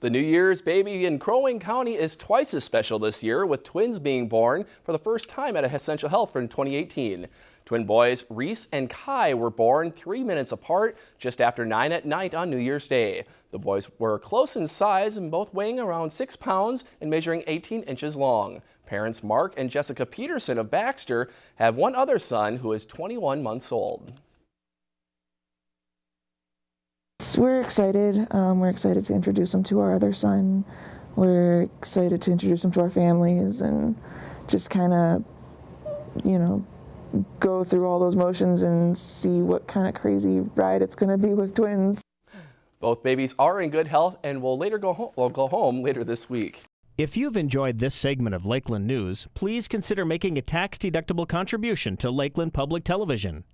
The New Year's baby in Crow Wing County is twice as special this year, with twins being born for the first time at Essentia Health in 2018. Twin boys Reese and Kai were born three minutes apart just after 9 at night on New Year's Day. The boys were close in size and both weighing around 6 pounds and measuring 18 inches long. Parents Mark and Jessica Peterson of Baxter have one other son who is 21 months old. We're excited. Um, we're excited to introduce them to our other son. We're excited to introduce them to our families and just kind of, you know, go through all those motions and see what kind of crazy ride it's going to be with twins. Both babies are in good health and will later go home, will go home later this week. If you've enjoyed this segment of Lakeland News, please consider making a tax-deductible contribution to Lakeland Public Television.